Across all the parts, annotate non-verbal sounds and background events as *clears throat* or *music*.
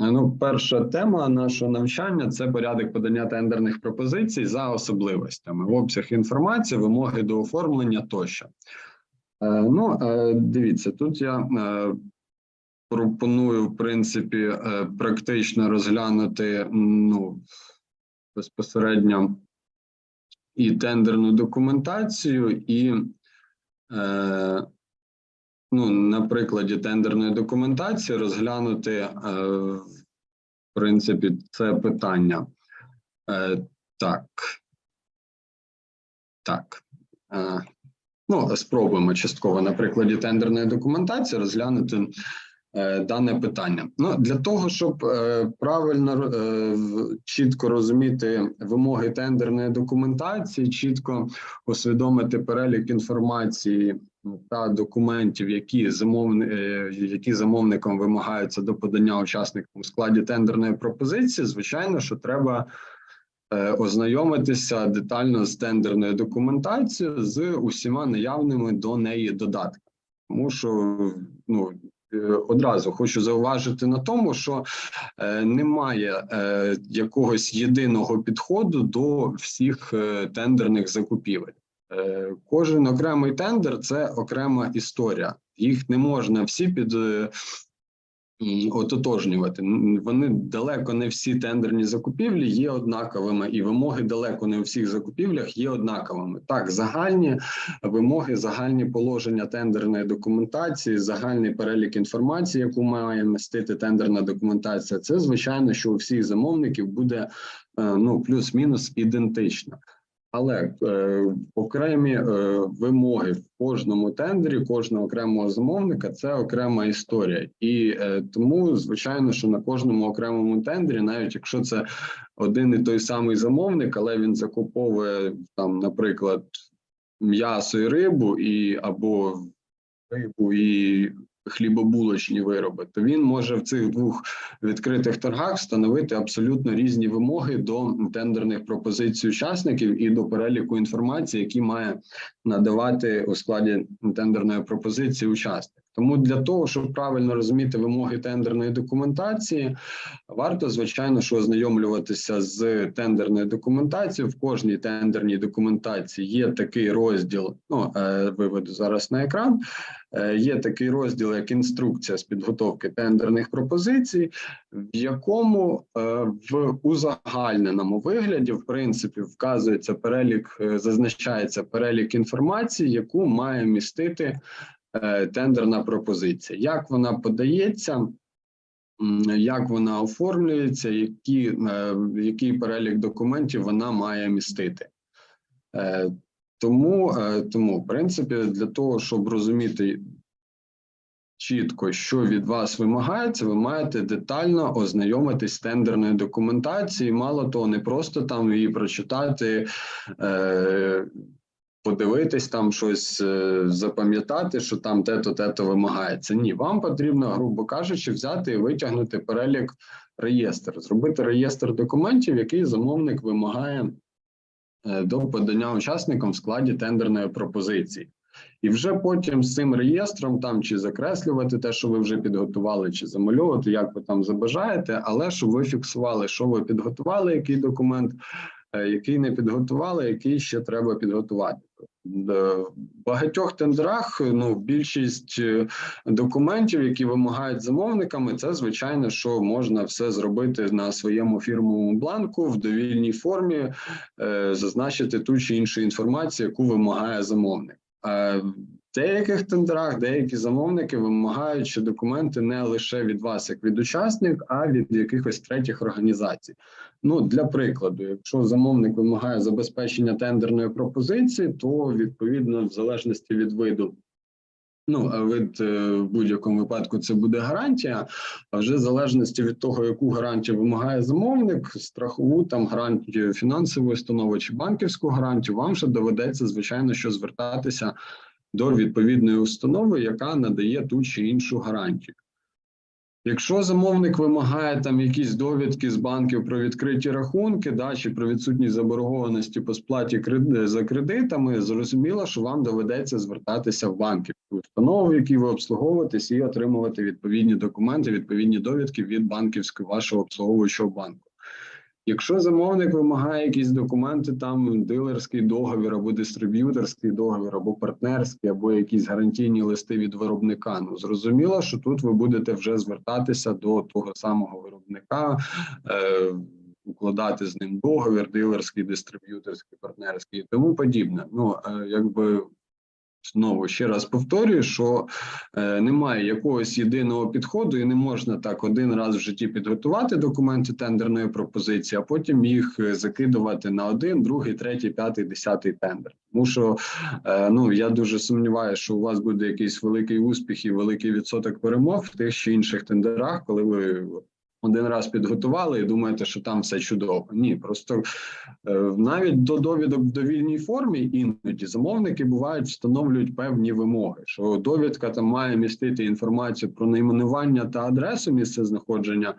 Ну, перша тема нашого навчання це порядок подання тендерних пропозицій за особливостями, обсяг інформації, вимоги до оформлення тощо. Е, Ну, е, дивіться, тут я е, пропоную, в принципі, практично розглянути ну, безпосередньо і тендерну документацію, і ну, на прикладі тендерної документації розглянути, е, в принципі, це питання. Е, так. Так. Е, ну, спробуємо частково на прикладі тендерної документації розглянути дане питання. Ну, для того, щоб е, правильно е, чітко розуміти вимоги тендерної документації, чітко усвідомити перелік інформації та документів, які замовни, е, які замовником вимагаються до подання учасникам у складі тендерної пропозиції, звичайно, що треба е, ознайомитися детально з тендерною документацією з усіма наявними до неї додатками. Тому що ну е, одразу хочу зауважити на тому, що е, немає е, якогось єдиного підходу до всіх е, тендерних закупівель. Е, Кожен окремий тендер це окрема історія. Їх не можна всі під е, ототожнювати. Вони далеко не всі тендерні закупівлі є однаковими, і вимоги далеко не у всіх закупівлях є однаковими. Так, загальні вимоги, загальні положення тендерної документації, загальний перелік інформації, яку має містити тендерна документація. Це звичайно, що у всіх замовників буде е, ну плюс-мінус ідентично. Але е, окремі е, вимоги в кожному тендері, кожного окремого замовника це окрема історія, і е, тому звичайно, що на кожному окремому тендері, навіть якщо це один і той самий замовник, але він закуповує там, наприклад, м'ясо і рибу, і або рибу і хлібобулочні вироби, то він може в цих двох відкритих торгах встановити абсолютно різні вимоги до тендерних пропозицій учасників і до переліку інформації, які має надавати у складі тендерної пропозиції учасник. Тому для того, щоб правильно розуміти вимоги тендерної документації, варто звичайно, що ознайомлюватися з тендерною документацією. В кожній тендерній документації є такий розділ. Ну е, виведу зараз на екран. Е, Є такий розділ, як інструкція з підготовки тендерних пропозицій, в якому е, в узагальненому вигляді, в принципі, вказується перелік, зазначається перелік інформації, яку має містити тендерна пропозиція. Як вона подається, як вона оформлюється, які, е, який перелік документів вона має містити. Е, Тому, е, тому, в принципі, для того, щоб розуміти чітко, що від вас вимагається, ви маєте детально ознайомитись з тендерною документацією. Мало того, не просто там її прочитати, е, подивитись там щось, е, запам'ятати, що там те-то, те-то вимагається. Ні, вам потрібно, грубо кажучи, взяти і витягнути перелік реєстр, зробити реєстр документів, який замовник вимагає е, до подання учасникам в складі тендерної пропозиції. І вже потім з цим реєстром там чи закреслювати те, що ви вже підготували, чи замальовувати, як ви там забажаєте, але щоб ви фіксували, що ви підготували, який документ, який не підготували, який ще треба підготувати. Д- В багатьох тендерах ну більшість е, документів, які вимагають замовниками, це звичайно, що можна все зробити на своєму фірмовому бланку в довільній формі, е, зазначити ту чи іншу інформацію, яку вимагає замовник. Деяких тендерах деякі замовники вимагають, що документи не лише від вас, як від учасник, а від якихось третіх організацій. Ну для прикладу, якщо замовник вимагає забезпечення тендерної пропозиції, то відповідно, в залежності від виду. Ну, а вид е, в будь-якому випадку це буде гарантія. А вже в залежності від того, яку гарантію вимагає замовник, страхову там гарантію фінансової установи чи банківську гарантію, вам ще доведеться, звичайно, що звертатися до відповідної установи, яка надає ту чи іншу гарантію. Якщо замовник вимагає там якісь довідки з банків про відкриті рахунки, да, чи про відсутність заборгованості по сплаті кред- за кредитами, зрозуміло, що вам доведеться звертатися в банки, установу, в якій ви обслуговуєтесь, і отримувати відповідні документи, відповідні довідки від банківського вашого обслуговуючого банку. Якщо замовник вимагає якісь документи, там дилерський договір або дистриб'юторський договір, або партнерський, або якісь гарантійні листи від виробника, ну зрозуміло, що тут ви будете вже звертатися до того самого виробника, е, укладати з ним договір, дилерський, дистриб'юторський, партнерський і тому подібне. Ну е, якби. Знову ще раз повторюю, що е, немає якогось єдиного підходу, і не можна так один раз в житті підготувати документи тендерної пропозиції, а потім їх е, закидувати на один, другий, третій, п'ятий, десятий тендер. Тому що е, ну я дуже сумніваюся, що у вас буде якийсь великий успіх і великий відсоток перемог в тих чи інших тендерах, коли ви один раз підготували і думаєте, що там все чудово. Ні, просто е, навіть до довідок в довільній формі іноді замовники бувають встановлюють певні вимоги, що довідка там має містити інформацію про найменування та адресу місця знаходження е,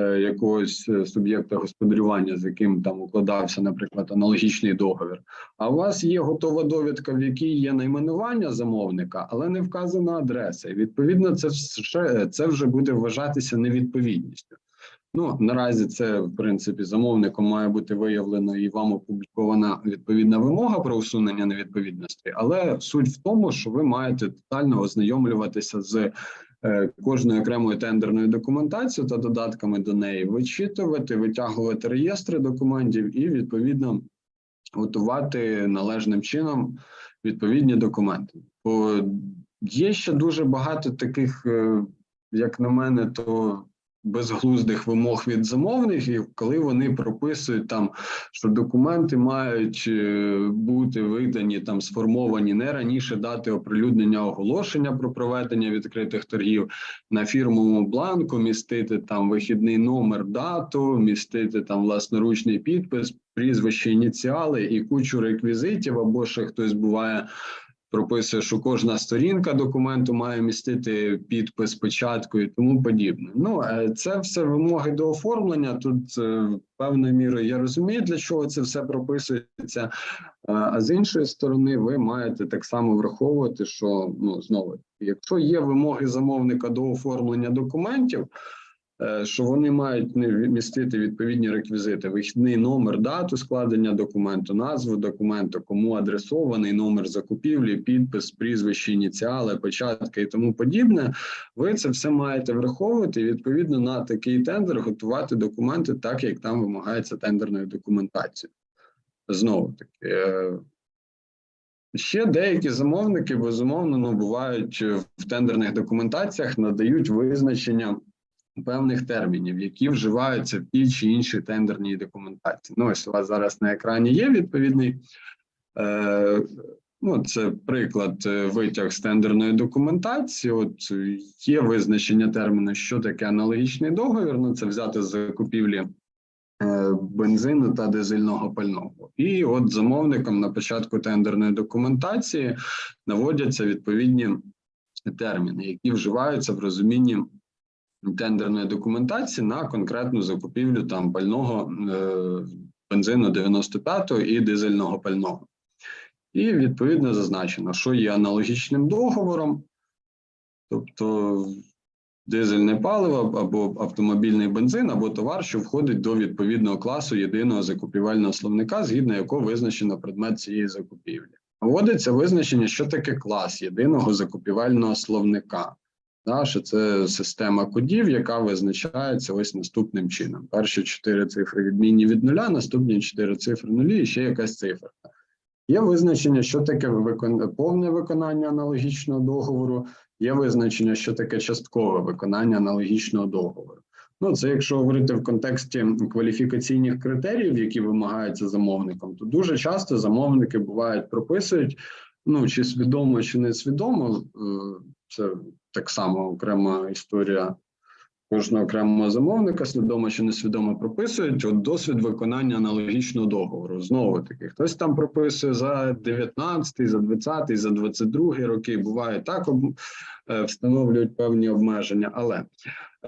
якогось е, суб'єкта господарювання, з яким там укладався, наприклад, аналогічний договір. А у вас є готова довідка, в якій є найменування замовника, але не вказана адреса. І відповідно, це вже це вже буде вважатися невідповідністю. Ну наразі це в принципі замовником має бути виявлено і вам опублікована відповідна вимога про усунення невідповідності, але суть в тому, що ви маєте тотально ознайомлюватися з е, кожною окремою тендерною документацією та додатками до неї, вичитувати, витягувати реєстри документів і відповідно готувати належним чином відповідні документи. Бо є ще дуже багато таких, е, як на мене, то безглуздих вимог від замовників, коли вони прописують там, що документи мають е, бути видані там сформовані не раніше дати оприлюднення оголошення про проведення відкритих торгів на фірмовому бланку, містити там вихідний номер, дату, містити там власноручний підпис, прізвище, ініціали і кучу реквізитів, або ще хтось буває прописує, що кожна сторінка документу має містити підпис, печатку і тому подібне. Ну е, це все вимоги до оформлення. Тут е, певною мірою я розумію, для чого це все прописується. Е, А з іншої сторони, ви маєте так само враховувати, що ну знову, якщо є вимоги замовника до оформлення документів. Е, Що вони мають містити відповідні реквізити: вихідний номер, дату складення документу, назву документу, кому адресований номер закупівлі, підпис, прізвище, ініціали, печатка і тому подібне. Ви це все маєте враховувати і відповідно на такий тендер готувати документи, так як там вимагається тендерною документацією. Знову таки. е, Ще деякі замовники безумовно ну, бувають в тендерних документаціях, надають визначення певних термінів, які вживаються в тій чи іншій тендерній документації. Ну, ось у вас зараз на екрані є відповідний. Е, Ну, це приклад е, витяг з тендерної документації. От є визначення терміну, що таке аналогічний договір. Ну, це взяти з закупівлі е, бензину та дизельного пального. І от замовником на початку тендерної документації наводяться відповідні терміни, які вживаються в розумінні тендерної документації на конкретну закупівлю там пального е, бензину 95-го і дизельного пального. І відповідно зазначено, що є аналогічним договором, тобто дизельне паливо або автомобільний бензин, або товар, що входить до відповідного класу єдиного закупівельного словника, згідно якого визначено предмет цієї закупівлі. Вводиться визначення, що таке клас єдиного закупівельного словника. Да, що це система кодів, яка визначається ось наступним чином. Перші чотири цифри відмінні від нуля, наступні чотири цифри нулі і ще якась цифра. Є визначення, що таке викон... повне виконання аналогічного договору, є визначення, що таке часткове виконання аналогічного договору. Ну, це якщо говорити в контексті кваліфікаційних критеріїв, які вимагаються замовником, то дуже часто замовники бувають прописують, ну чи свідомо, чи не свідомо, е, це так само окрема історія кожного окремого замовника, свідомо чи несвідомо прописують от досвід виконання аналогічного договору. Знову таки, хтось там прописує за 19, за 20, за 22 роки. Буває так, е, встановлюють певні обмеження. Але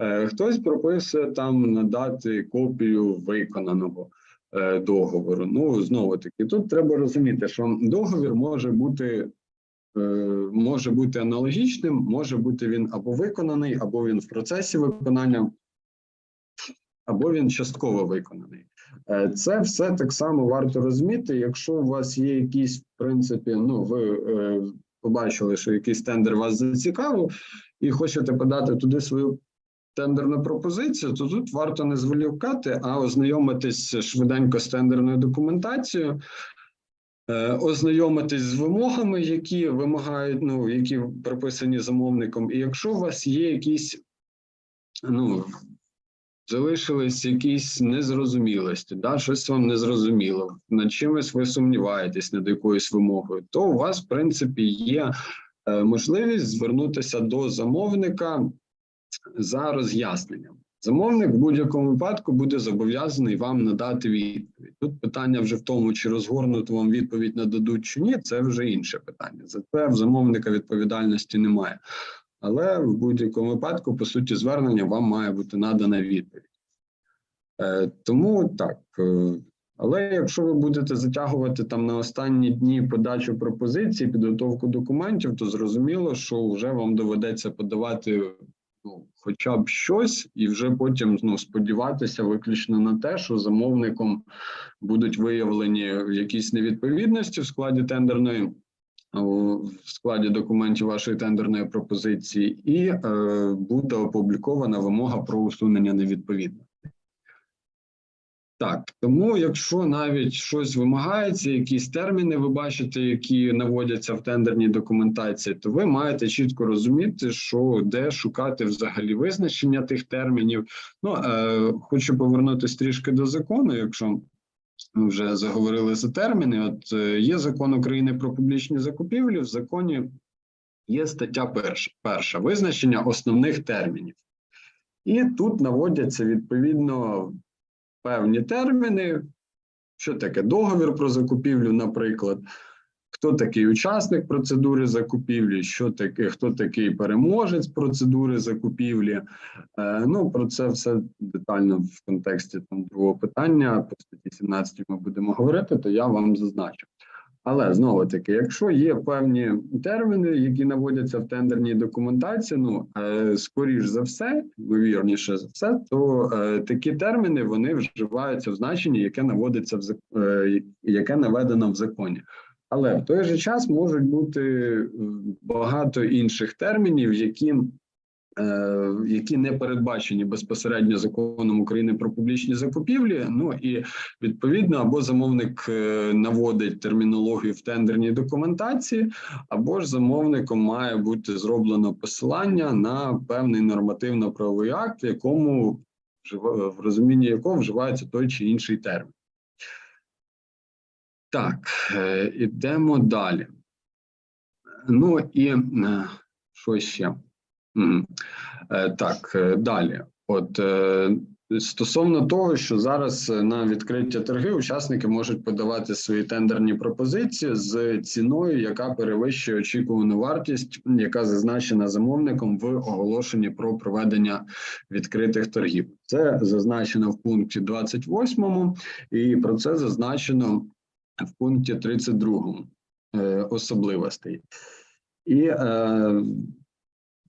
Е, Хтось прописує там надати копію виконаного е, договору. Ну, знову таки, тут треба розуміти, що договір може бути. Е, Може бути аналогічним, може бути він або виконаний, або він в процесі виконання, або він частково виконаний. Е, Це все так само варто розуміти. Якщо у вас є якісь, в принципі, ну ви е, побачили, що якийсь тендер вас зацікавив, і хочете подати туди свою тендерну пропозицію, то тут варто не зволікати, а ознайомитись швиденько з тендерною документацією. Е, Ознайомитись з вимогами, які вимагають, ну які прописані замовником, і якщо у вас є якісь ну залишились якісь незрозумілості, да, щось вам не зрозуміло, над чимось ви сумніваєтесь над якоюсь вимогою, то у вас, в принципі, є е, можливість звернутися до замовника за роз'ясненням. Замовник в будь-якому випадку буде зобов'язаний вам надати відповідь. Тут питання вже в тому, чи розгорнуту вам відповідь нададуть чи ні, це вже інше питання. За це в замовника відповідальності немає. Але в будь-якому випадку, по суті, звернення вам має бути надана відповідь. Е, тому так. Е, але якщо ви будете затягувати там на останні дні подачу пропозицій, підготовку документів, то зрозуміло, що вже вам доведеться подавати ну, хоча б щось, і вже потім ну, сподіватися виключно на те, що замовником будуть виявлені якісь невідповідності в складі тендерної в складі документів вашої тендерної пропозиції, і е, буде опублікована вимога про усунення невідповідності. Так, тому якщо навіть щось вимагається, якісь терміни ви бачите, які наводяться в тендерній документації, то ви маєте чітко розуміти, що де шукати взагалі визначення тих термінів. Ну е, хочу повернутися трішки до закону, якщо ми вже заговорили за терміни. От е, є закон України про публічні закупівлі. В законі є стаття перша, перша визначення основних термінів, і тут наводяться відповідно певні терміни. Що таке договір про закупівлю, наприклад, хто такий учасник процедури закупівлі, що таке, хто такий переможець процедури закупівлі. Е, ну про це все детально в контексті там другого питання. По статті 17 ми будемо говорити, то я вам зазначу. Але знову таки, якщо є певні терміни, які наводяться в тендерній документації, ну е, скоріш за все, ймовірніше за все, то е, такі терміни вони вживаються в значенні, яке наводиться в е, яке наведено в законі. Але в той же час можуть бути багато інших термінів, які які не передбачені безпосередньо законом України про публічні закупівлі. Ну і відповідно або замовник е, наводить термінологію в тендерній документації, або ж замовником має бути зроблено посилання на певний нормативно-правовий акт, в якому в розумінні якого вживається той чи інший термін. Так, е, ідемо далі. Ну і е, що ще? Е, Так, е, далі. От е, стосовно того, що зараз на відкриття торги учасники можуть подавати свої тендерні пропозиції з ціною, яка перевищує очікувану вартість, яка зазначена замовником в оголошенні про проведення відкритих торгів. Це зазначено в пункті 28, і про це зазначено в пункті 32 е, особливостей. І е,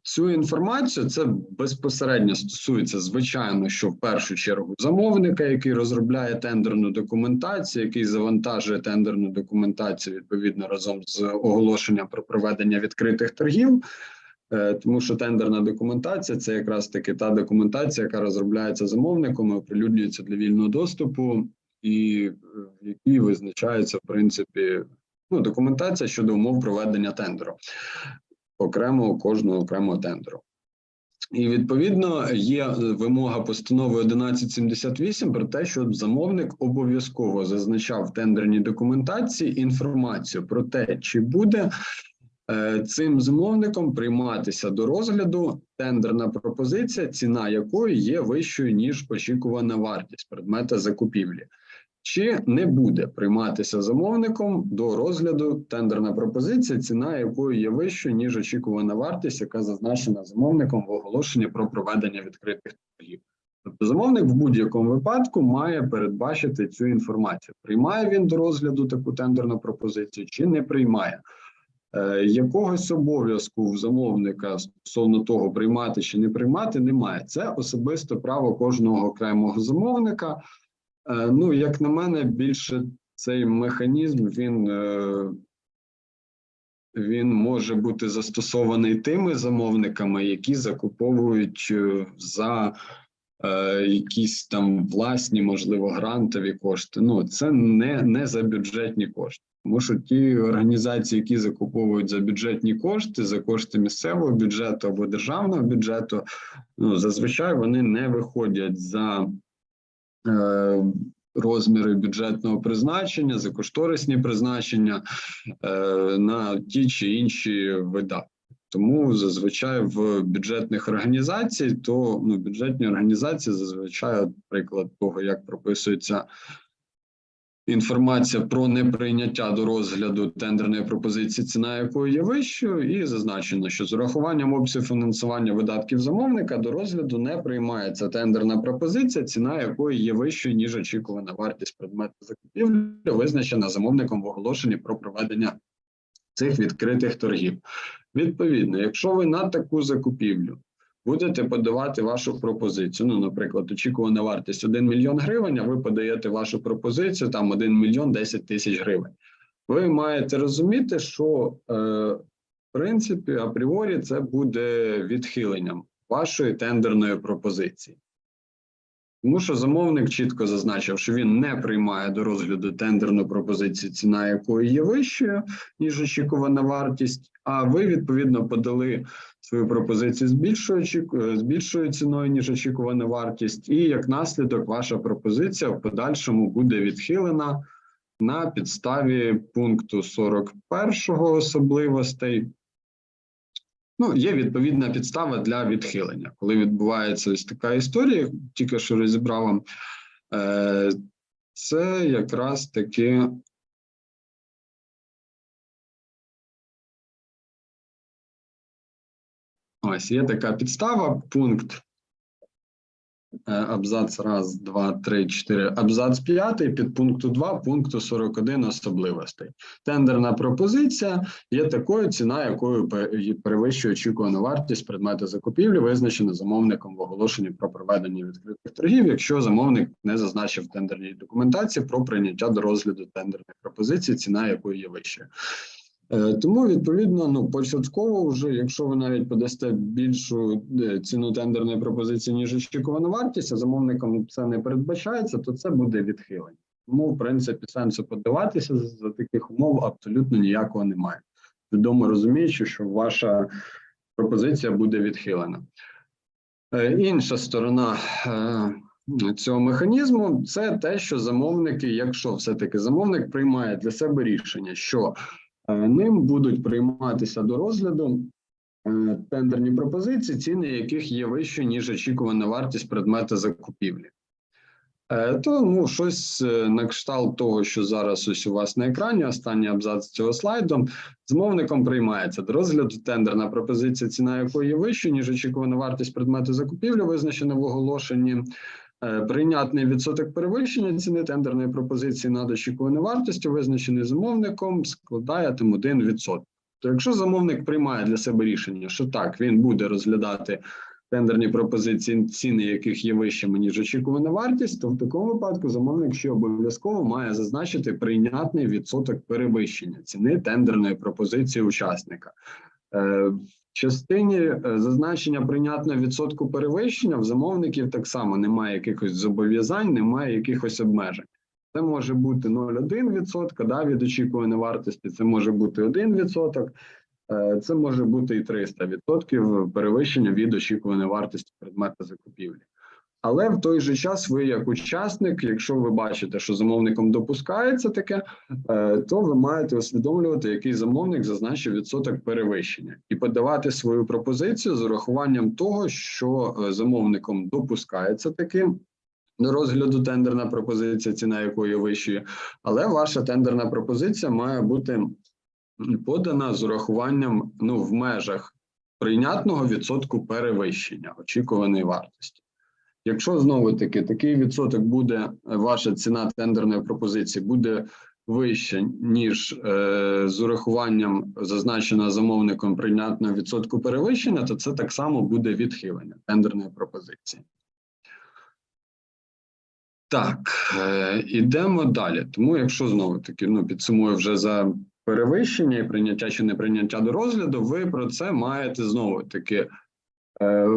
цю інформацію це безпосередньо стосується, звичайно, що в першу чергу замовника, який розробляє тендерну документацію, який завантажує тендерну документацію відповідно разом з оголошенням про проведення відкритих торгів. Е, Тому що тендерна документація це якраз таки та документація, яка розробляється замовником, і оприлюднюється для вільного доступу, і е, в якій визначається в принципі ну, документація щодо умов проведення тендеру окремо кожного окремого тендеру. І відповідно є вимога постанови 1178 про те, щоб замовник обов'язково зазначав в тендерній документації інформацію про те, чи буде е, цим замовником прийматися до розгляду тендерна пропозиція, ціна якої є вищою ніж очікувана вартість предмета закупівлі. Чи не буде прийматися замовником до розгляду тендерна пропозиція, ціна якої є вищою, ніж очікувана вартість, яка зазначена замовником в оголошенні про проведення відкритих торгів. Тобто замовник в будь-якому випадку має передбачити цю інформацію. Приймає він до розгляду таку тендерну пропозицію чи не приймає. Е, Якогось обов'язку в замовника стосовно того, приймати чи не приймати, немає. Це особисте право кожного окремого замовника. Е, Ну, як на мене, більше цей механізм він, е, він може бути застосований тими замовниками, які закуповують е, за якісь там власні, можливо, грантові кошти. Ну, це не, не за бюджетні кошти. Тому що ті організації, які закуповують за бюджетні кошти, за кошти місцевого бюджету або державного бюджету, ну зазвичай вони не виходять за розміри бюджетного призначення, за кошторисні призначення е, на ті чи інші видатки. Тому зазвичай в бюджетних організацій, то ну, бюджетні організації зазвичай наприклад, того, як прописується інформація про неприйняття до розгляду тендерної пропозиції, ціна якої є вищою, і зазначено, що з урахуванням обсягу фінансування видатків замовника до розгляду не приймається тендерна пропозиція, ціна якої є вищою ніж очікувана вартість предмету закупівлі, визначена замовником в оголошенні про проведення цих відкритих торгів. Відповідно, якщо ви на таку закупівлю будете подавати вашу пропозицію. Ну, наприклад, очікувана вартість 1 мільйон гривень, а ви подаєте вашу пропозицію там 1 мільйон 10 тисяч гривень. Ви маєте розуміти, що е, в принципі апріорі це буде відхиленням вашої тендерної пропозиції. Тому що замовник чітко зазначив, що він не приймає до розгляду тендерну пропозицію, ціна якої є вищою, ніж очікувана вартість. А ви відповідно подали свою пропозицію з більшою очіку- з більшою ціною, ніж очікувана вартість, і як наслідок, ваша пропозиція в подальшому буде відхилена на підставі пункту 41 особливостей. Ну, є відповідна підстава для відхилення. Коли відбувається ось така історія, тільки що розібрав вам, е, це якраз таки Ось є така підстава, пункт абзац раз, два, три, чотири, абзац п'ятий під пункту 2 пункту 41 особливостей. Тендерна пропозиція є такою ціна, якою перевищує очікувану вартість предмету закупівлі, визначена замовником в оголошенні про проведення відкритих торгів, якщо замовник не зазначив в тендерній документації про прийняття до розгляду тендерної пропозиції, ціна якої є вищою. Е, Тому відповідно, ну початково, вже якщо ви навіть подасте більшу е, ціну тендерної пропозиції ніж очікувана вартість, а замовником це не передбачається, то це буде відхилення. Тому, в принципі, сенсу подаватися за- таких умов абсолютно ніякого немає. Відомо розуміючи, що ваша пропозиція буде відхилена. Е, Інша сторона цього механізму це те, що замовники, якщо все-таки замовник приймає для себе рішення, що Ним будуть прийматися до розгляду е, тендерні пропозиції, ціни яких є вищою, ніж очікувана вартість предмета закупівлі. Е, То ну, щось е, на кшталт того, що зараз ось у вас на екрані, останній абзац цього слайду, замовником приймається до розгляду тендерна пропозиція, ціна якої є вищою, ніж очікувана вартість предмету закупівлі, визначена в оголошенні. Е, Прийнятний відсоток перевищення ціни тендерної пропозиції над очікуваною вартістю, визначений замовником, складає там 1%. То якщо замовник приймає для себе рішення, що так, він буде розглядати тендерні пропозиції, ціни яких є вищими, ніж очікувана вартість, то в такому випадку замовник ще обов'язково має зазначити прийнятний відсоток перевищення ціни тендерної пропозиції учасника. Частині е, зазначення прийнятного відсотку перевищення в замовників так само немає якихось зобов'язань, немає якихось обмежень. Це може бути 0,1% да, від очікуваної вартості, це може бути 1%, е, це може бути і 300% перевищення від очікуваної вартості предмета закупівлі. Але в той же час ви, як учасник, якщо ви бачите, що замовником допускається таке, е, то ви маєте усвідомлювати, який замовник зазначив відсоток перевищення, і подавати свою пропозицію з урахуванням того, що е, замовником допускається таким до розгляду тендерна пропозиція, ціна якої вищої, але ваша тендерна пропозиція має бути подана з урахуванням ну, в межах прийнятного відсотку перевищення очікуваної вартості. Якщо знову таки такий відсоток буде, е, ваша ціна тендерної пропозиції буде вища, ніж е, з урахуванням зазначеного замовником прийнятного відсотку перевищення, то це так само буде відхилення тендерної пропозиції. Так, е, ідемо далі. Тому, якщо знову таки ну, підсумую вже за перевищення і прийняття чи неприйняття до розгляду, ви про це маєте знову таки е,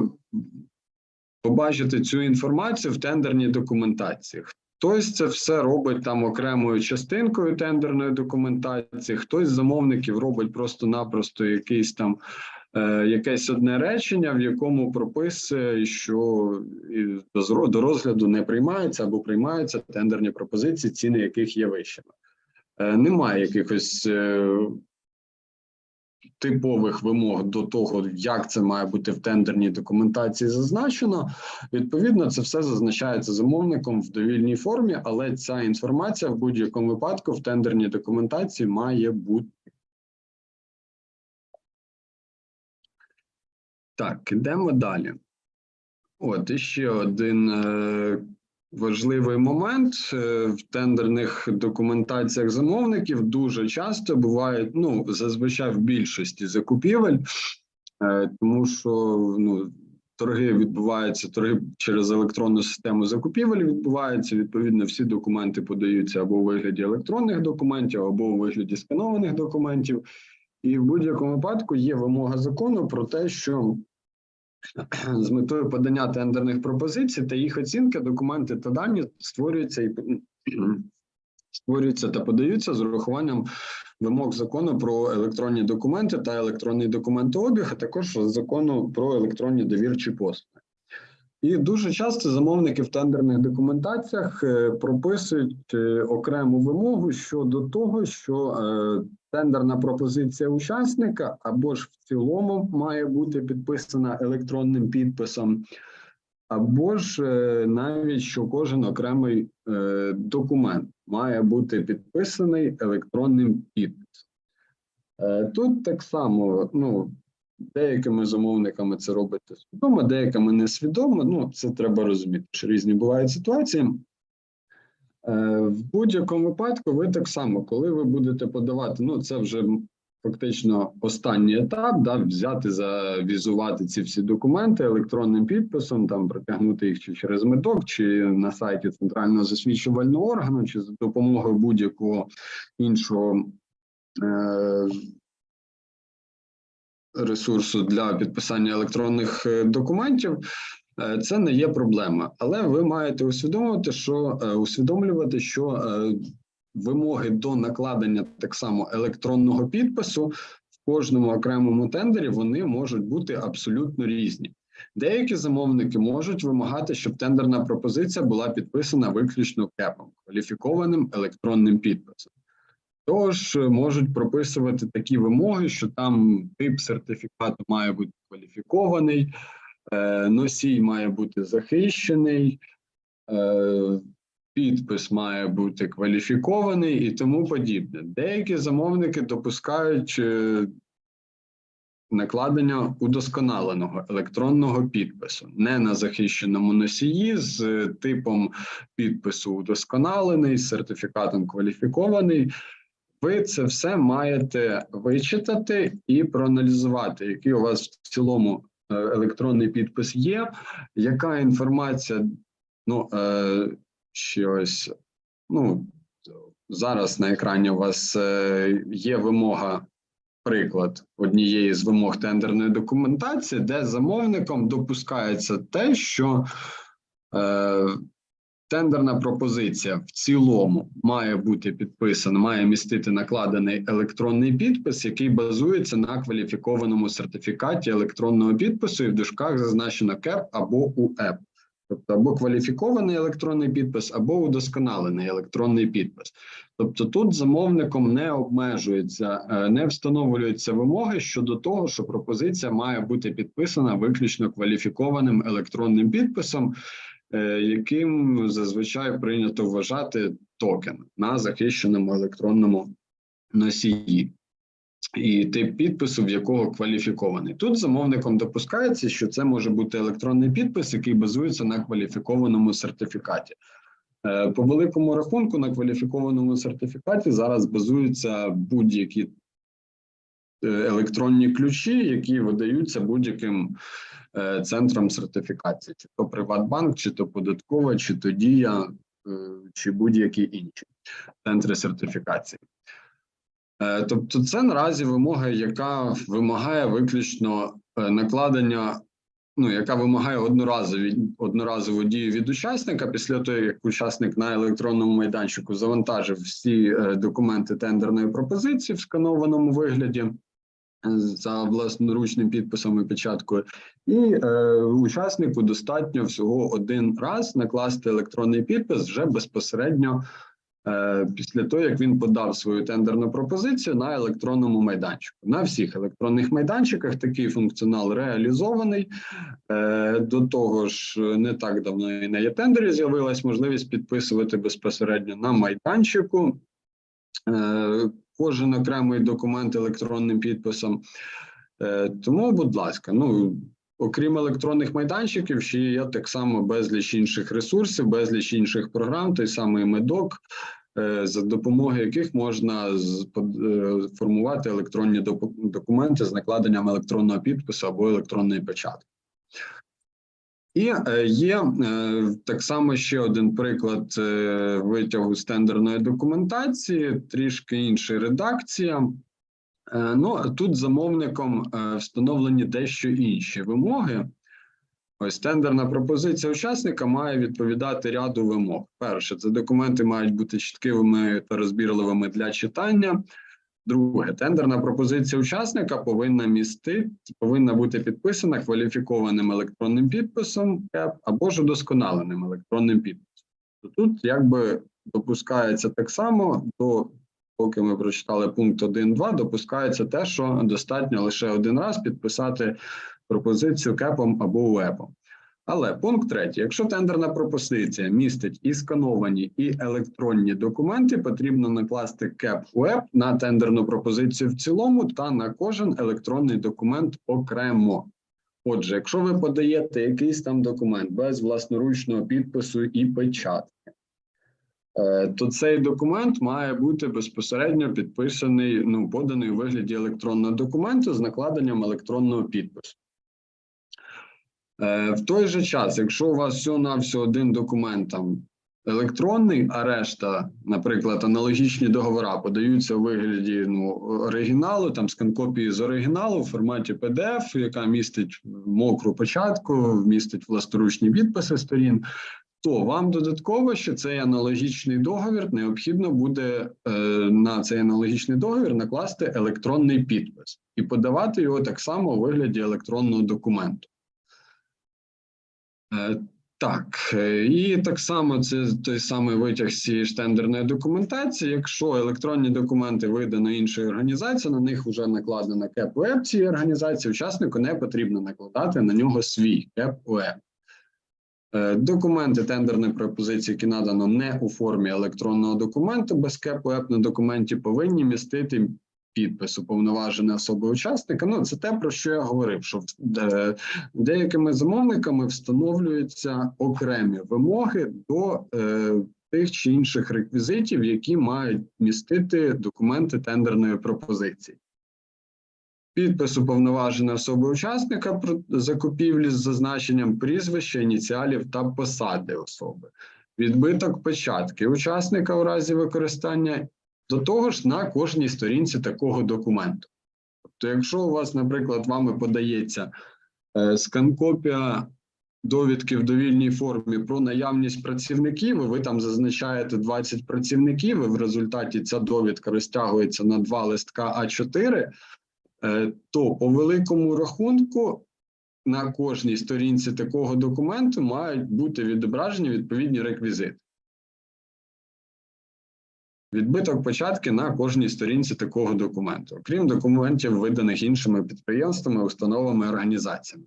побачити цю інформацію в тендерній документації. Хтось це все робить там окремою частинкою тендерної документації, хтось з замовників робить просто-напросто якийсь там е, якесь одне речення, в якому прописує, що до розгляду не приймаються або приймаються тендерні пропозиції, ціни яких є вищими. Е, немає якихось е, типових вимог до того, як це має бути в тендерній документації зазначено. Відповідно, це все зазначається замовником в довільній формі, але ця інформація в будь-якому випадку в тендерній документації має бути. Так, ідемо далі. От і ще один е, важливий момент е, в тендерних документаціях замовників дуже часто буває, ну зазвичай в більшості закупівель, е, тому що ну. Торги відбуваються, торги через електронну систему закупівель відбуваються. Відповідно, всі документи подаються або у вигляді електронних документів, або у вигляді сканованих документів. І в будь-якому випадку є вимога закону про те, що *clears throat* з метою подання тендерних пропозицій та їх оцінки, документи та дані створюються і *clears throat* створюються та подаються з урахуванням вимог закону про електронні документи та електронний документообіг, а також закону про електронні довірчі послуги. І дуже часто замовники в тендерних документаціях е, прописують е, окрему вимогу щодо того, що е, тендерна пропозиція учасника або ж в цілому має бути підписана електронним підписом, або ж навіть що кожен окремий документ має бути підписаний електронним підписом. Тут так само, ну, деякими замовниками це робиться свідомо, деякими несвідомо. Ну, це треба розуміти, що різні бувають ситуації. Е, В будь-якому випадку, ви так само, коли ви будете подавати, ну це вже фактично останній етап, да, взяти, завізувати ці всі документи електронним підписом, там протягнути їх чи через медок, чи на сайті центрального засвідчувального органу, чи за допомогою будь-якого іншого е, ресурсу для підписання електронних е, документів. Е, Це не є проблема, але ви маєте усвідомити, що е, усвідомлювати, що вимоги до накладення так само електронного підпису в кожному окремому тендері вони можуть бути абсолютно різні. Деякі замовники можуть вимагати, щоб тендерна пропозиція була підписана виключно КЕПом, кваліфікованим електронним підписом. Тож е, можуть прописувати такі вимоги, що там тип сертифікату має бути кваліфікований, е, носій має бути захищений, е, підпис має бути кваліфікований і тому подібне. Деякі замовники допускають накладення удосконаленого електронного підпису, не на захищеному носії з типом підпису удосконалений, з сертифікатом кваліфікований. Ви це все маєте вичитати і проаналізувати, який у вас в цілому е, електронний підпис є, яка інформація, ну е, ще ось, ну зараз на екрані у вас е, є вимога, приклад однієї з вимог тендерної документації, де замовником допускається те, що е, Тендерна пропозиція в цілому має бути підписана, має містити накладений електронний підпис, який базується на кваліфікованому сертифікаті електронного підпису, і в дужках зазначено КЕП або УЕП. Тобто або кваліфікований електронний підпис, або удосконалений електронний підпис. Тобто тут замовником не обмежується, е, не встановлюються вимоги щодо того, що пропозиція має бути підписана виключно кваліфікованим електронним підписом. Е, яким зазвичай прийнято вважати токен на захищеному електронному носії. І тип підпису, в якого кваліфікований. Тут замовником допускається, що це може бути електронний підпис, який базується на кваліфікованому сертифікаті. Е, По великому рахунку на кваліфікованому сертифікаті зараз базуються будь-які е, електронні ключі, які видаються будь-яким центром сертифікації, чи то Приватбанк, чи то податкова, чи то Дія, е, чи будь-які інші центри сертифікації. Е, Тобто, це наразі вимога, яка вимагає виключно е, накладення, ну яка вимагає одноразові одноразову дію від учасника після того, як учасник на електронному майданчику завантажив всі е, документи тендерної пропозиції в сканованому вигляді е, за власноручним підписом і печаткою, і е, учаснику достатньо всього один раз накласти електронний підпис вже безпосередньо е, після того, як він подав свою тендерну пропозицію на електронному майданчику. На всіх електронних майданчиках такий функціонал реалізований. Е, До того ж, не так давно і на є-тендері з'явилась можливість підписувати безпосередньо на майданчику. Е, Кожен окремий документ електронним підписом. Е, Тому, будь ласка, ну окрім електронних майданчиків, ще є так само безліч інших ресурсів, безліч інших програм, той самий медок, е, за допомогою яких можна е, формувати електронні документи з накладенням електронного підпису або електронної печатки. І е, є е, так само ще один приклад е, витягу з тендерної документації, трішки інша редакція. Ну тут замовником встановлені дещо інші вимоги. Ось тендерна пропозиція учасника має відповідати ряду вимог. Перше, це документи мають бути чіткими та розбірливими для читання. Друге, тендерна пропозиція учасника повинна містити, повинна бути підписана кваліфікованим електронним підписом або ж удосконаленим електронним підписом. То Тут якби допускається так само до поки ми прочитали пункт 1.2, допускається те, що достатньо лише один раз підписати пропозицію КЕПом або УЕПом. Але пункт третій: якщо тендерна пропозиція містить і скановані, і електронні документи, потрібно накласти КЕП УЕП на тендерну пропозицію в цілому та на кожен електронний документ окремо. Отже, якщо ви подаєте якийсь там документ без власноручного підпису і печатки, е, то цей документ має бути безпосередньо підписаний, ну, поданий у вигляді електронного документу з накладенням електронного підпису. Е, В той же час, якщо у вас всього-навсього один документ там електронний, а решта, наприклад, аналогічні договори подаються у вигляді ну, оригіналу, там скан-копії з оригіналу в форматі PDF, яка містить мокру початку, містить власторучні підписи сторін, то вам додатково ще цей аналогічний договір необхідно буде е, на цей аналогічний договір накласти електронний підпис і подавати його так само у вигляді електронного документу. Е, Так, е, і так само це той самий витяг з цієї ж тендерної документації. Якщо електронні документи видано іншою організацією, на них вже накладена кеп УЕП цієї організації, учаснику не потрібно накладати на нього свій кеп УЕП. Е, Документи тендерної пропозиції, які надано не у формі електронного документу без кеп УЕП на документі, повинні містити підпис уповноваженої особи учасника. Ну, це те, про що я говорив, що е, деякими замовниками встановлюються окремі вимоги до е, тих чи інших реквізитів, які мають містити документи тендерної пропозиції. Підпис уповноваженої особи учасника закупівлі з зазначенням прізвища, ініціалів та посади особи, відбиток печатки учасника у разі використання до того ж на кожній сторінці такого документу. Тобто, якщо у вас, наприклад, вами подається е, скан-копія довідки в довільній формі про наявність працівників, і ви там зазначаєте 20 працівників, і в результаті ця довідка розтягується на два листка А4, е, то по великому рахунку на кожній сторінці такого документу мають бути відображені відповідні реквізити. Відбиток початки на кожній сторінці такого документу, окрім документів, виданих іншими підприємствами, установами, організаціями.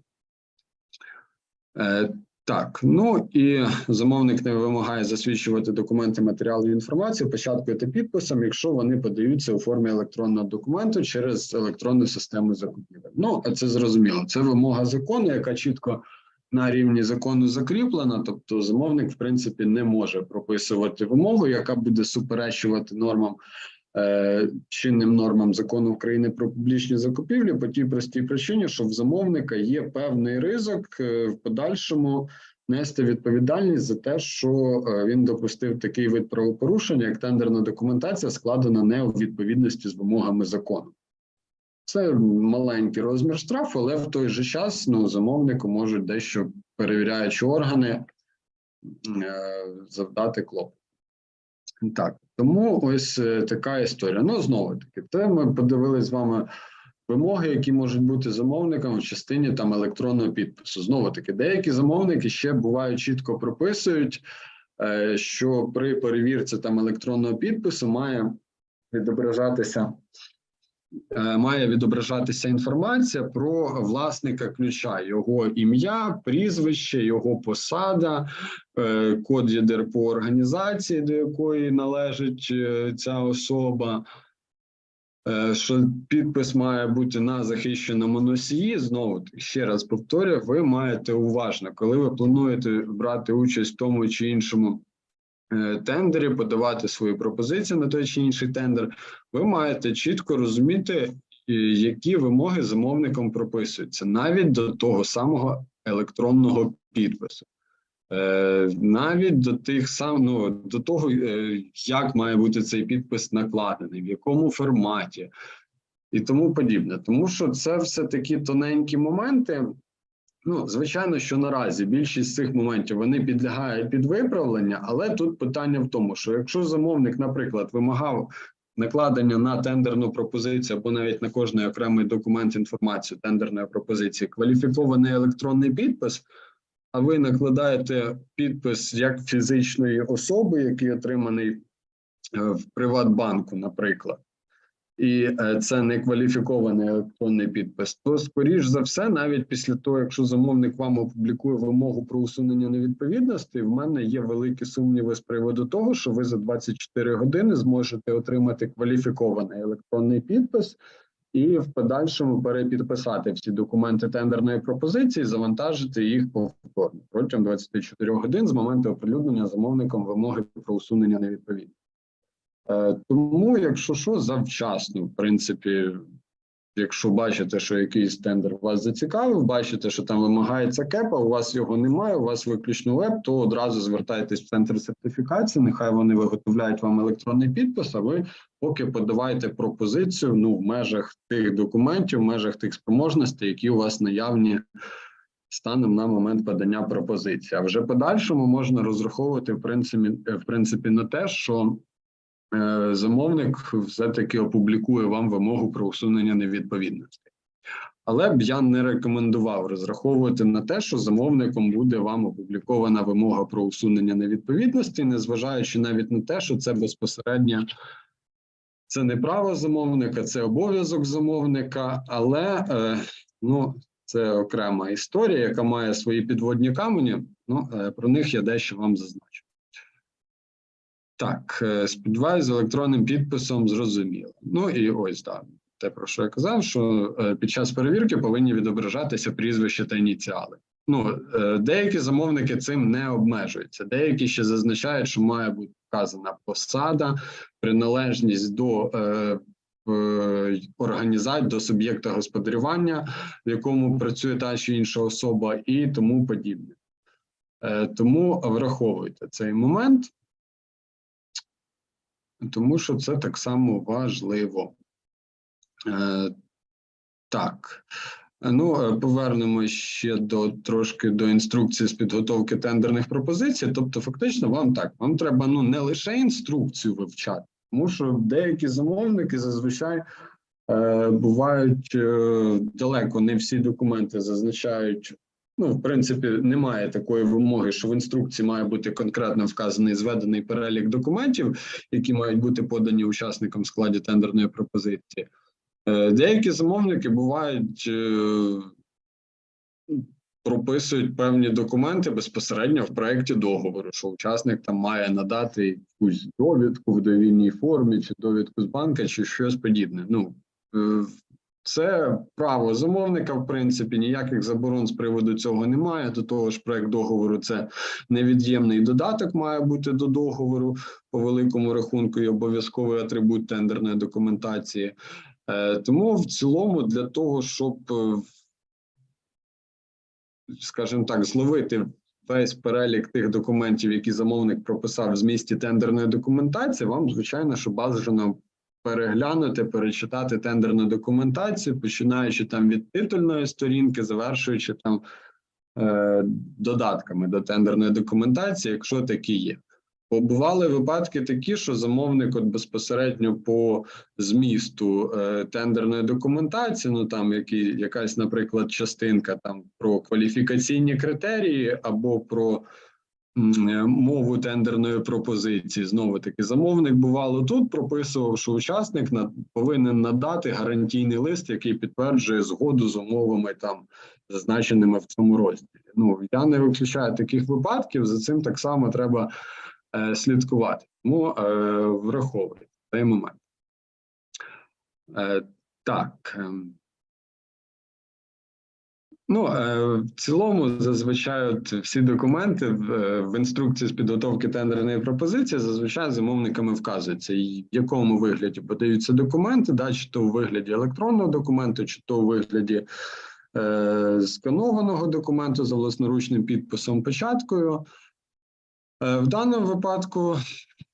Е, Так, ну і замовник не вимагає засвідчувати документи матеріалів інформації початкою та підписом, якщо вони подаються у формі електронного документу через електронну систему закупівель. Ну, це зрозуміло. Це вимога закону, яка чітко на рівні закону закріплена. Тобто, замовник, в принципі, не може прописувати вимогу, яка буде суперечувати нормам. е, Чинним нормам закону України про публічні закупівлі по тій простій причині, що в замовника є певний ризик е, в подальшому нести відповідальність за те, що е, він допустив такий вид правопорушення, як тендерна документація, складена не у відповідності з вимогами закону. Це маленький розмір штрафу, але в той же час ну, замовнику можуть дещо перевіряючі органи е, завдати клопоту. Так, тому ось е, така історія. Ну, знову таки, це ми подивилися з вами вимоги, які можуть бути замовникам в частині там електронного підпису. Знову таки, деякі замовники ще бувають чітко прописують, е, що при перевірці там електронного підпису має відображатися. Е, Має відображатися інформація про власника ключа, його ім'я, прізвище, його посада, е, код ЄДР по організації, до якої належить е, ця особа, що підпис має бути на захищеному носії. Знову ще раз повторюю, ви маєте уважно, коли ви плануєте брати участь в тому чи іншому тендері, подавати свою пропозицію на той чи інший тендер, ви маєте чітко розуміти, е, які вимоги замовником прописуються, навіть до того самого електронного підпису. Е, навіть до тих сам ну, до того, е, як має бути цей підпис накладений, в якому форматі і тому подібне. Тому що це все такі тоненькі моменти. Ну, звичайно, що наразі більшість цих моментів вони підлягають під виправлення, але тут питання в тому, що якщо замовник, наприклад, вимагав накладення на тендерну пропозицію або навіть на кожний окремий документ інформацію тендерної пропозиції, кваліфікований електронний підпис, а ви накладаєте підпис як фізичної особи, який отриманий е, в Приватбанку, наприклад, і е, це не кваліфікований електронний підпис, то скоріш за все, навіть після того, якщо замовник вам опублікує вимогу про усунення невідповідності, в мене є великі сумніви з приводу того, що ви за 24 години зможете отримати кваліфікований електронний підпис. І в подальшому перепідписати всі документи тендерної пропозиції, завантажити їх повторно протягом 24 годин з моменту оприлюднення замовником вимоги про усунення невідповідності. Е, Тому, якщо що, завчасно, в принципі, якщо бачите, що якийсь тендер вас зацікавив, бачите, що там вимагається кепа, у вас його немає, у вас виключно веб, то одразу звертайтесь в центр сертифікації. Нехай вони виготовляють вам електронний підпис. А ви поки подавайте пропозицію ну в межах тих документів, в межах тих спроможностей, які у вас наявні. Станом на момент подання пропозиції, а вже подальшому можна розраховувати в принципі, в принципі на те, що замовник все-таки опублікує вам вимогу про усунення невідповідності. Але б я не рекомендував розраховувати на те, що замовником буде вам опублікована вимога про усунення невідповідності, незважаючи навіть на те, що це безпосередньо це не право замовника, це обов'язок замовника, але е, ну, це окрема історія, яка має свої підводні камені. Ну, е, про них я дещо вам зазначу. Так, е, сподіваюся, з електронним підписом зрозуміло. Ну і ось так. Те, про що я казав, що е, під час перевірки повинні відображатися прізвище та ініціали. Ну, е, деякі замовники цим не обмежуються, деякі ще зазначають, що має бути вказана посада, приналежність до е, організації, до суб'єкта господарювання, в якому працює та чи інша особа, і тому подібне. Е, Тому враховуйте цей момент, тому що це так само важливо. Е, Так. Ну, е, повернемось ще до трошки до інструкції з підготовки тендерних пропозицій. Тобто, фактично, вам так вам треба ну не лише інструкцію вивчати, тому що деякі замовники зазвичай е, бувають е, далеко не всі документи зазначають. Ну, в принципі, немає такої вимоги, що в інструкції має бути конкретно вказаний зведений перелік документів, які мають бути подані учасникам в складі тендерної пропозиції. Е, Деякі замовники бувають е, прописують певні документи безпосередньо в проєкті договору, що учасник там має надати якусь довідку в довільній формі, чи довідку з банка, чи щось подібне. Ну е, це право замовника, в принципі, ніяких заборон з приводу цього немає. До того ж, проект договору це невід'ємний додаток має бути до договору по великому рахунку і обов'язковий атрибут тендерної документації. Е, Тому в цілому для того, щоб, е, скажімо так, зловити весь перелік тих документів, які замовник прописав в змісті тендерної документації, вам звичайно, що бажано переглянути, перечитати тендерну документацію, починаючи там від титульної сторінки, завершуючи там е, додатками до тендерної документації, якщо такі є. Бо бували випадки такі, що замовник от безпосередньо по змісту е, тендерної документації, ну там які, якась, наприклад, частинка там про кваліфікаційні критерії або про мову тендерної пропозиції. Знову таки, замовник бувало тут прописував, що учасник на, повинен надати гарантійний лист, який підтверджує згоду з умовами там зазначеними в цьому розділі. Ну я не виключаю таких випадків. За цим так само треба е, слідкувати. Тому е, враховуйте цей момент. Е, так. Ну, е, в цілому, зазвичай от всі документи в, е, в інструкції з підготовки тендерної пропозиції зазвичай замовниками вказується, і в якому вигляді подаються документи, да, чи то у вигляді електронного документу, чи то у вигляді е, сканованого документу за власноручним підписом печаткою. Е, В даному випадку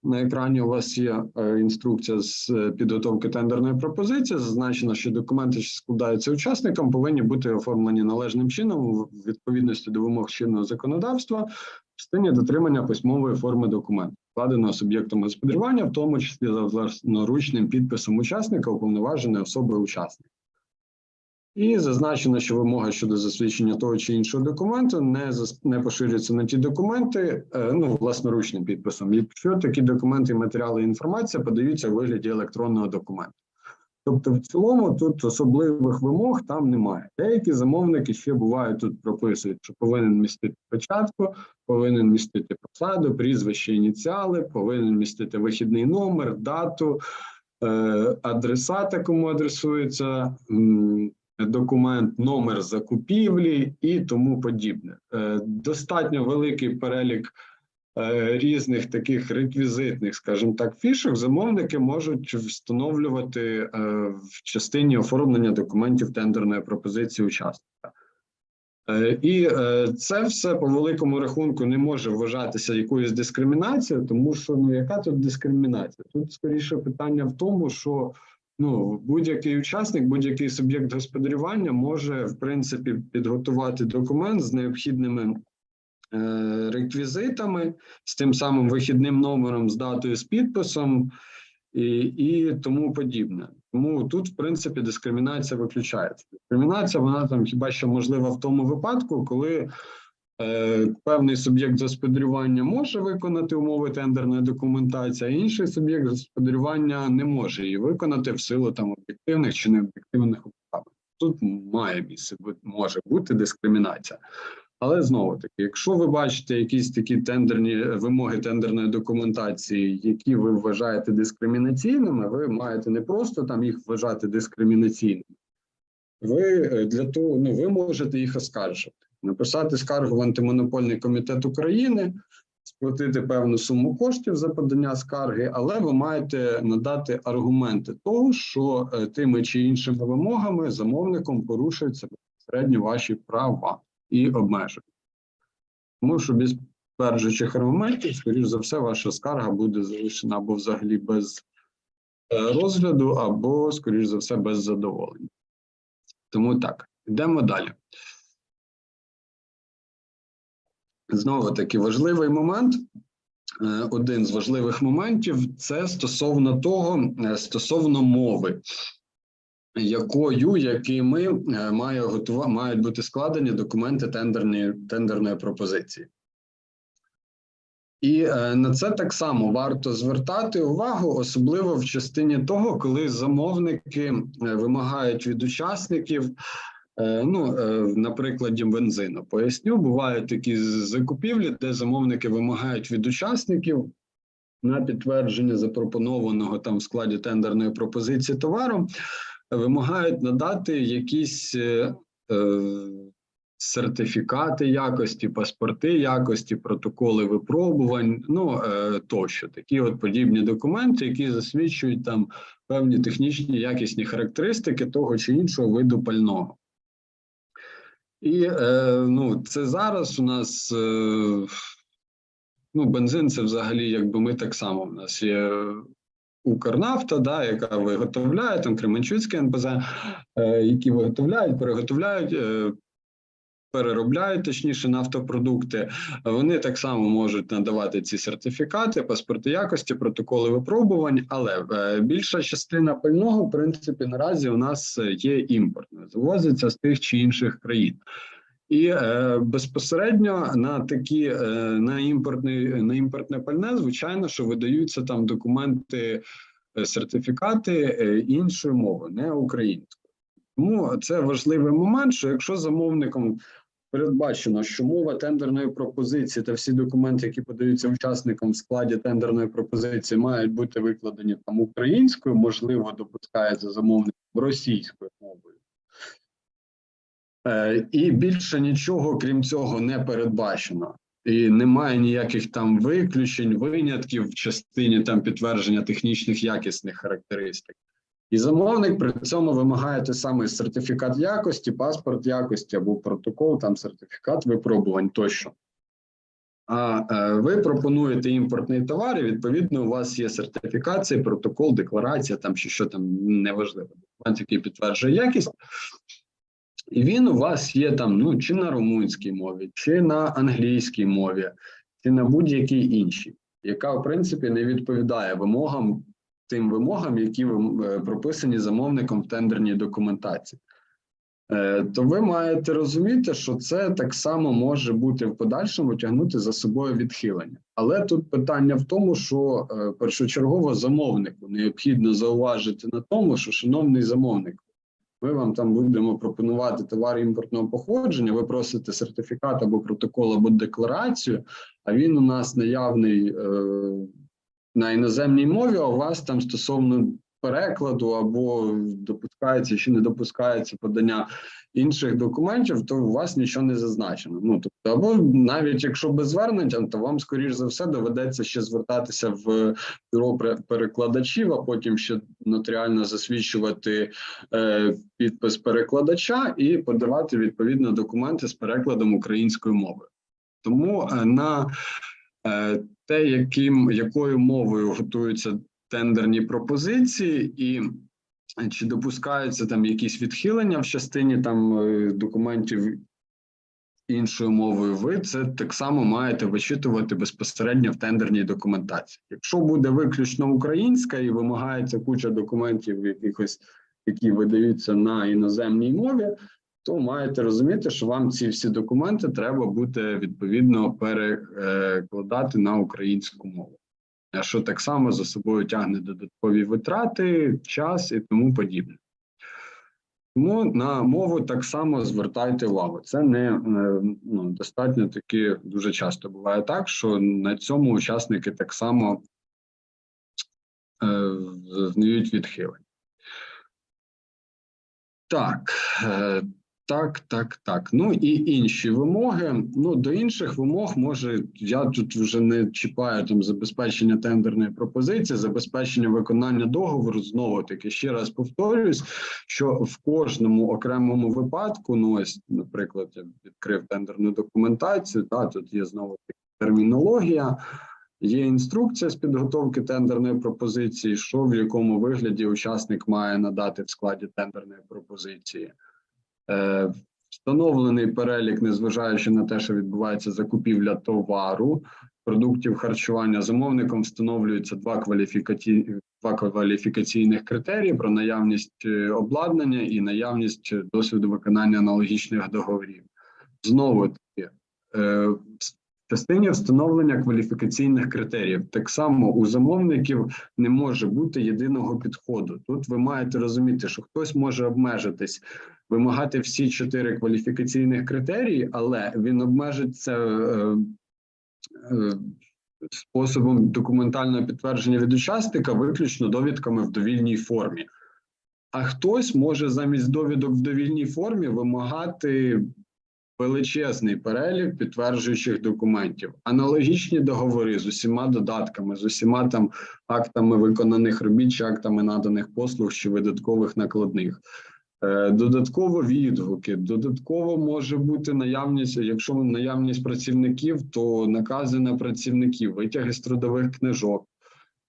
на екрані у вас є е, інструкція з е, підготовки тендерної пропозиції. Зазначено, що документи, що складаються учасникам, повинні бути оформлені належним чином в відповідності до вимог чинного законодавства в частині дотримання письмової форми документу, складеного суб'єктом господарювання, в тому числі за власноручним підписом учасника, уповноваженої особи учасника. І зазначено, що вимога щодо засвідчення того чи іншого документу не зас- не поширюється на ті документи, е, ну власноручним підписом, якщо такі документи, матеріали і інформація подаються у вигляді електронного документу. Тобто, в цілому тут особливих вимог там немає. Деякі замовники ще бувають тут прописують, що повинен містити початку, повинен містити посаду, прізвище, ініціали, повинен містити вихідний номер, дату, е, адресата, кому адресується. Документ, номер закупівлі і тому подібне. Е, Достатньо великий перелік е, різних таких реквізитних, скажімо так, фішок замовники можуть встановлювати е, в частині оформлення документів тендерної пропозиції учасника. І це все по великому рахунку не може вважатися якоюсь дискримінацією, тому що ну яка тут дискримінація? Тут скоріше питання в тому, що ну будь-який учасник, будь-який суб'єкт господарювання може в принципі підготувати документ з необхідними е, реквізитами, з тим самим вихідним номером, з датою, з підписом і, і тому подібне. Тому тут, в принципі, дискримінація виключається. Дискримінація вона там хіба що можлива в тому випадку, коли певний суб'єкт господарювання може виконати умови тендерної документації, а інший суб'єкт господарювання не може її виконати в силу там об'єктивних чи необ'єктивних обставин. Тут має місце може бути дискримінація. Але знову таки, якщо ви бачите якісь такі тендерні вимоги тендерної документації, які ви вважаєте дискримінаційними, ви маєте не просто там їх вважати дискримінаційними, ви е, для того ну ви можете їх оскаржити, написати скаргу в антимонопольний комітет України, сплатити певну суму коштів за подання скарги, але ви маєте надати аргументи того, що е, тими чи іншими вимогами замовником порушуються безпосередньо ваші права і обмеження. Тому що без підтверджуючих аргументів, скоріш за все, ваша скарга буде залишена або взагалі без е, розгляду, або, скоріш за все, без задоволення. Тому так, йдемо далі. Знову таки важливий момент. е, Один з важливих моментів це стосовно того, е, стосовно мови, якою, якими е, має готува, мають бути складені документи тендерної, тендерної пропозиції. І на це так само варто звертати увагу, особливо в частині того, коли замовники вимагають від учасників Ну, е, на прикладі бензину поясню, бувають такі закупівлі, де замовники вимагають від учасників на підтвердження запропонованого там в складі тендерної пропозиції товару, е, вимагають надати якісь е, е, сертифікати якості, паспорти якості, протоколи випробувань, ну е, тощо такі от подібні документи, які засвідчують там певні технічні якісні характеристики того чи іншого виду пального. І е, ну, це зараз у нас е, ну, бензин це взагалі, якби ми так само. У нас є Укрнафта, да, яка виготовляє там Кременчуцьке НПЗ, е, які виготовляють, переготовляють, е, переробляють точніше нафтопродукти. Вони так само можуть надавати ці сертифікати, паспорти якості, протоколи випробувань, але е, більша частина пального, в принципі, наразі у нас є імпортною, завозиться з тих чи інших країн. І е, безпосередньо на такі е, на імпортний на імпортне пальне, звичайно, що видаються там документи, е, сертифікати е, іншою мовою, не українською. Тому це важливий момент, що якщо замовником передбачено, що мова тендерної пропозиції та всі документи, які подаються учасникам в складі тендерної пропозиції, мають бути викладені там українською, можливо, допускається замовник російською мовою. Е, І більше нічого, крім цього, не передбачено. І немає ніяких там виключень, винятків в частині там підтвердження технічних якісних характеристик. І замовник при цьому вимагає той самий сертифікат якості, паспорт якості або протокол, там сертифікат випробувань тощо. А е, ви пропонуєте імпортний товар, і відповідно у вас є сертифікація, протокол, декларація, там чи що там неважливо, документ, який підтверджує якість. І він у вас є там ну чи на румунській мові, чи на англійській мові, чи на будь-якій іншій, яка в принципі не відповідає вимогам тим вимогам, які е, прописані замовником в тендерній документації. Е, То ви маєте розуміти, що це так само може бути в подальшому тягнути за собою відхилення. Але тут питання в тому, що е, першочергово замовнику необхідно зауважити на тому, що шановний замовник, ми вам там будемо пропонувати товар імпортного походження. Ви просите сертифікат або протокол, або декларацію, а він у нас наявний на іноземній мові. А у вас там стосовно перекладу або допускається чи не допускається подання інших документів, то у вас нічого не зазначено. Ну тобто, або навіть якщо без звернення, то вам скоріш за все доведеться ще звертатися в бюро перекладачів, а потім ще нотаріально засвідчувати е, підпис перекладача і подавати відповідно документи з перекладом українською мовою. Тому е, на е, те, яким якою мовою готуються тендерні пропозиції, і чи допускаються там якісь відхилення в частині там е, документів іншою мовою, ви це так само маєте вичитувати безпосередньо в тендерній документації. Якщо буде виключно українська і вимагається куча документів, якихось які видаються на іноземній мові, то маєте розуміти, що вам ці всі документи треба буде відповідно перекладати на українську мову. Що так само за собою тягне додаткові витрати, час і тому подібне. Тому на мову так само звертайте увагу. Це не е, ну, достатньо таки дуже часто буває так, що на цьому учасники так само е, зазнають відхилень. Так, е, так, так, так. Ну і інші вимоги. Ну до інших вимог може я тут вже не чіпаю там забезпечення тендерної пропозиції, забезпечення виконання договору. Знову таки ще раз повторюсь, що в кожному окремому випадку, ну ось, наприклад, я відкрив тендерну документацію. Та тут є знову таки термінологія. Є інструкція з підготовки тендерної пропозиції, що в якому вигляді учасник має надати в складі тендерної пропозиції. Е, Встановлений перелік, незважаючи на те, що відбувається закупівля товару, продуктів харчування, замовником встановлюються два кваліфікаці... два кваліфікаційних критерії про наявність е, обладнання і наявність досвіду виконання аналогічних договорів. Знову таки, е, Частині встановлення кваліфікаційних критеріїв так само у замовників не може бути єдиного підходу. Тут ви маєте розуміти, що хтось може обмежитись, вимагати всі чотири кваліфікаційних критерії, але він обмежиться е, е, способом документального підтвердження від учасника виключно довідками в довільній формі. А хтось може замість довідок в довільній формі вимагати величезний перелік підтверджуючих документів, аналогічні договори з усіма додатками, з усіма там актами виконаних робіт, чи актами наданих послуг чи видаткових накладних. Е, Додатково відгуки, додатково може бути наявність, якщо наявність працівників, то накази на працівників, витяги з трудових книжок.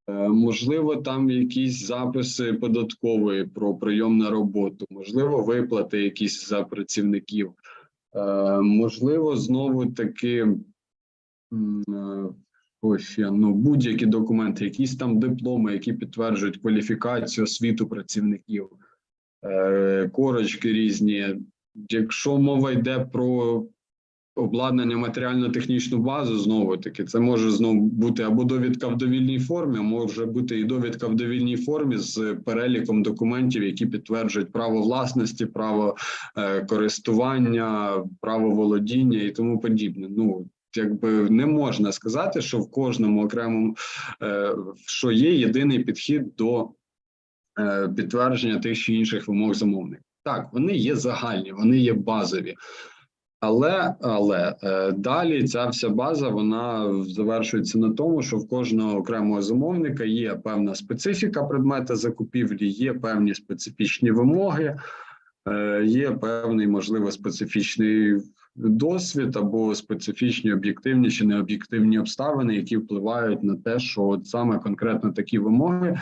Е, Можливо, там якісь записи податкової про прийом на роботу, можливо, виплати якісь за працівників. Е, Можливо, знову таки е, ось ну, будь-які документи, якісь там дипломи, які підтверджують кваліфікацію освіту працівників, е, корочки різні. Якщо мова йде про обладнання матеріально-технічну базу, знову таки, це може знову бути або довідка в довільній формі, може бути і довідка в довільній формі з переліком документів, які підтверджують право власності, право е, користування, право володіння і тому подібне. Ну якби не можна сказати, що в кожному окремому е, що є єдиний підхід до е, підтвердження тих чи інших вимог замовника. Так, вони є загальні, вони є базові. Але але е, далі ця вся база вона завершується на тому, що в кожного окремого замовника є певна специфіка предмета закупівлі, є певні специфічні вимоги, е, є певний, можливо, специфічний досвід або специфічні об'єктивні чи необ'єктивні обставини, які впливають на те, що от саме конкретно такі вимоги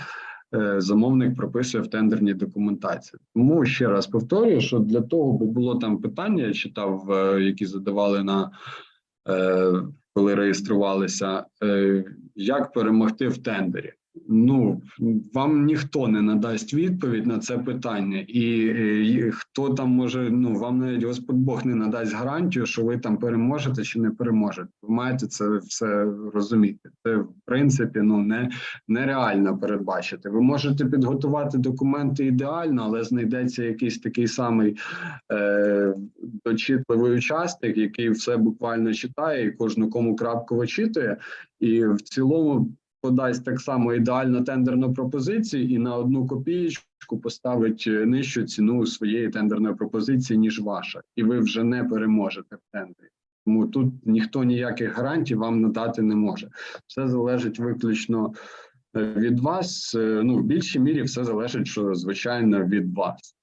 замовник прописує в тендерній документації. Тому ще раз повторюю, що для того, бо було там питання, я читав, е, які задавали на е, коли реєструвалися, е, як перемогти в тендері. Ну вам ніхто не надасть відповідь на це питання, і, е, і хто там може, ну вам навіть Господь Бог не надасть гарантію, що ви там переможете чи не переможете. Ви маєте це все розуміти. Це в принципі ну не нереально передбачити. Ви можете підготувати документи ідеально, але знайдеться якийсь такий самий е, дочитливий учасник, який все буквально читає і кожну кому крапку вичитує, і в цілому подасть так само ідеально тендерну пропозицію і на одну копієчку поставить е, нижчу ціну своєї тендерної пропозиції, ніж ваша, і ви вже не переможете в тендері. Тому тут ніхто ніяких гарантій вам надати не може. Все залежить виключно е, від вас. Е, Ну, в більшій мірі все залежить, що звичайно від вас.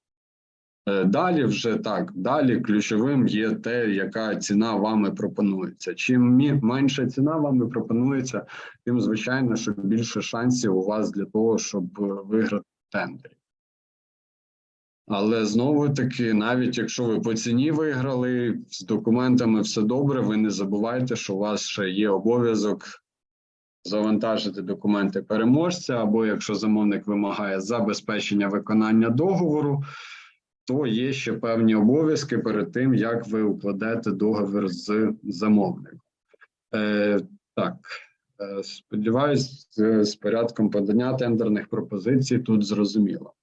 Е, Далі вже так, далі ключовим є те, яка ціна вами пропонується. Чим менша ціна вами пропонується, тим звичайно, що більше шансів у вас для того, щоб е, виграти в тендері. Але знову таки, навіть якщо ви по ціні виграли, з документами все добре, ви не забувайте, що у вас ще є обов'язок завантажити документи переможця, або якщо замовник вимагає забезпечення виконання договору, то є ще певні обов'язки перед тим, як ви укладете договір з замовником. Е, так, е, сподіваюсь, з, з порядком подання тендерних пропозицій тут зрозуміло.